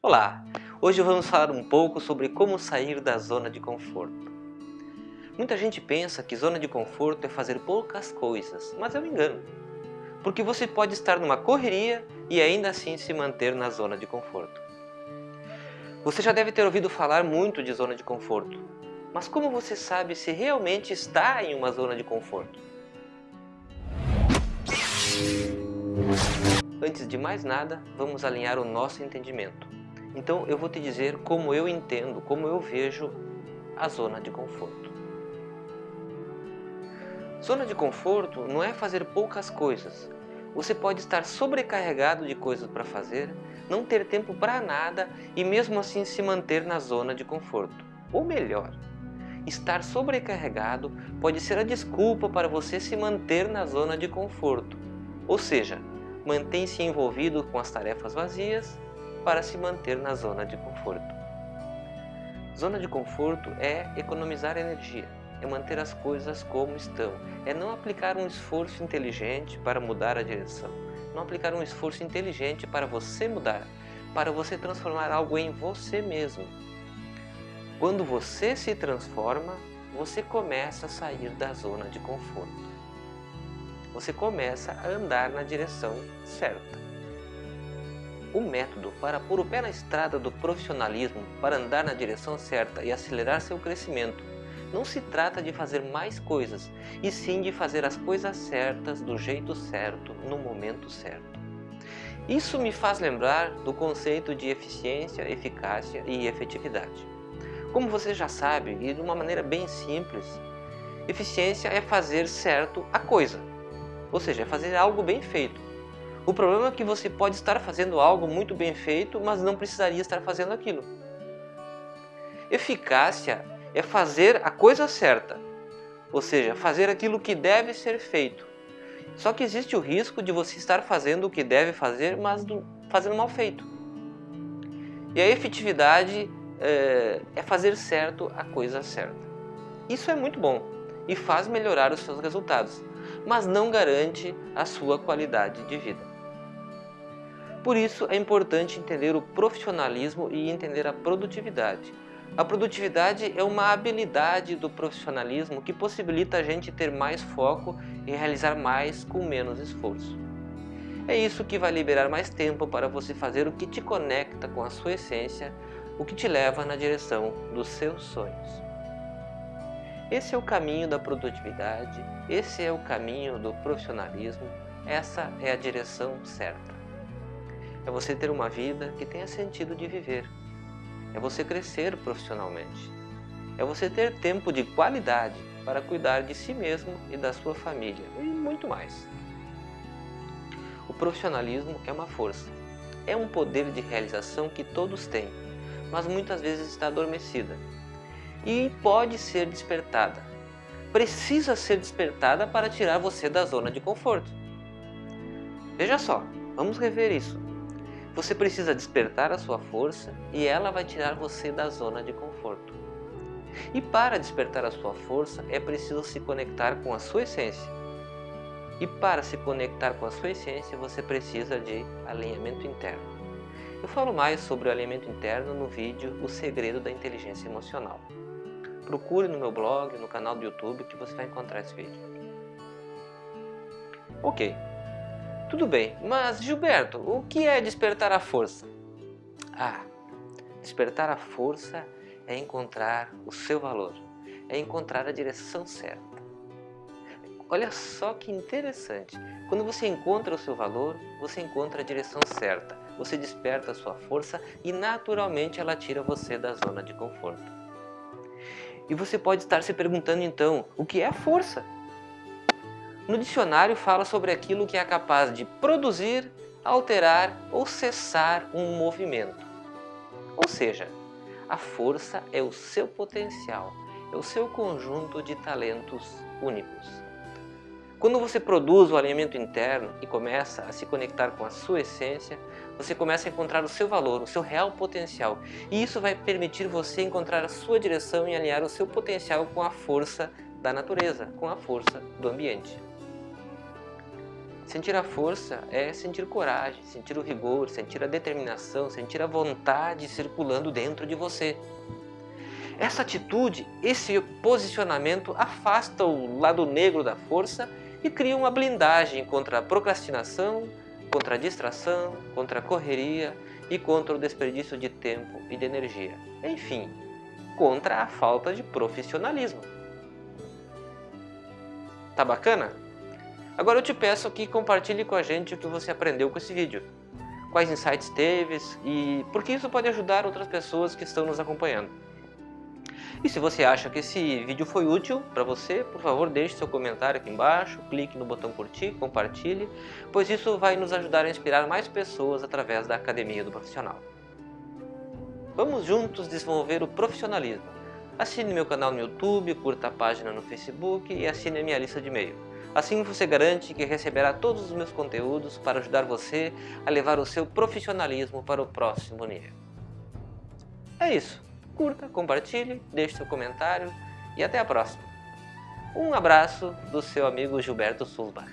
Olá! Hoje vamos falar um pouco sobre como sair da zona de conforto. Muita gente pensa que zona de conforto é fazer poucas coisas, mas é um engano. Porque você pode estar numa correria e ainda assim se manter na zona de conforto. Você já deve ter ouvido falar muito de zona de conforto, mas como você sabe se realmente está em uma zona de conforto? Antes de mais nada, vamos alinhar o nosso entendimento. Então eu vou te dizer como eu entendo, como eu vejo a zona de conforto. Zona de conforto não é fazer poucas coisas. Você pode estar sobrecarregado de coisas para fazer, não ter tempo para nada e mesmo assim se manter na zona de conforto. Ou melhor, estar sobrecarregado pode ser a desculpa para você se manter na zona de conforto. Ou seja, mantém-se envolvido com as tarefas vazias para se manter na zona de conforto. Zona de conforto é economizar energia é manter as coisas como estão, é não aplicar um esforço inteligente para mudar a direção, não aplicar um esforço inteligente para você mudar, para você transformar algo em você mesmo. Quando você se transforma, você começa a sair da zona de conforto. Você começa a andar na direção certa. O método para pôr o pé na estrada do profissionalismo, para andar na direção certa e acelerar seu crescimento, não se trata de fazer mais coisas, e sim de fazer as coisas certas do jeito certo, no momento certo. Isso me faz lembrar do conceito de eficiência, eficácia e efetividade. Como você já sabe, e de uma maneira bem simples, eficiência é fazer certo a coisa, ou seja, é fazer algo bem feito. O problema é que você pode estar fazendo algo muito bem feito, mas não precisaria estar fazendo aquilo. Eficácia é fazer a coisa certa, ou seja, fazer aquilo que deve ser feito. Só que existe o risco de você estar fazendo o que deve fazer, mas fazendo mal feito. E a efetividade é, é fazer certo a coisa certa. Isso é muito bom e faz melhorar os seus resultados, mas não garante a sua qualidade de vida. Por isso é importante entender o profissionalismo e entender a produtividade a produtividade é uma habilidade do profissionalismo que possibilita a gente ter mais foco e realizar mais com menos esforço. É isso que vai liberar mais tempo para você fazer o que te conecta com a sua essência, o que te leva na direção dos seus sonhos. Esse é o caminho da produtividade, esse é o caminho do profissionalismo, essa é a direção certa. É você ter uma vida que tenha sentido de viver, é você crescer profissionalmente. É você ter tempo de qualidade para cuidar de si mesmo e da sua família e muito mais. O profissionalismo é uma força. É um poder de realização que todos têm, mas muitas vezes está adormecida. E pode ser despertada. Precisa ser despertada para tirar você da zona de conforto. Veja só, vamos rever isso. Você precisa despertar a sua força e ela vai tirar você da zona de conforto. E para despertar a sua força é preciso se conectar com a sua essência. E para se conectar com a sua essência você precisa de alinhamento interno. Eu falo mais sobre o alinhamento interno no vídeo O Segredo da Inteligência Emocional. Procure no meu blog, no canal do YouTube que você vai encontrar esse vídeo. Ok, tudo bem, mas Gilberto, o que é despertar a força? Ah, despertar a força é encontrar o seu valor, é encontrar a direção certa. Olha só que interessante, quando você encontra o seu valor, você encontra a direção certa, você desperta a sua força e naturalmente ela tira você da zona de conforto. E você pode estar se perguntando então, o que é a força? No dicionário fala sobre aquilo que é capaz de produzir, alterar ou cessar um movimento. Ou seja, a força é o seu potencial, é o seu conjunto de talentos únicos. Quando você produz o alinhamento interno e começa a se conectar com a sua essência, você começa a encontrar o seu valor, o seu real potencial. E isso vai permitir você encontrar a sua direção e alinhar o seu potencial com a força da natureza, com a força do ambiente. Sentir a força é sentir coragem, sentir o rigor, sentir a determinação, sentir a vontade circulando dentro de você. Essa atitude, esse posicionamento afasta o lado negro da força e cria uma blindagem contra a procrastinação, contra a distração, contra a correria e contra o desperdício de tempo e de energia. Enfim, contra a falta de profissionalismo. Tá bacana? Agora eu te peço que compartilhe com a gente o que você aprendeu com esse vídeo. Quais insights teve e porque isso pode ajudar outras pessoas que estão nos acompanhando. E se você acha que esse vídeo foi útil para você, por favor deixe seu comentário aqui embaixo, clique no botão curtir, compartilhe, pois isso vai nos ajudar a inspirar mais pessoas através da Academia do Profissional. Vamos juntos desenvolver o profissionalismo. Assine meu canal no YouTube, curta a página no Facebook e assine a minha lista de e-mail. Assim você garante que receberá todos os meus conteúdos para ajudar você a levar o seu profissionalismo para o próximo nível. É isso. Curta, compartilhe, deixe seu comentário e até a próxima. Um abraço do seu amigo Gilberto Sulbach.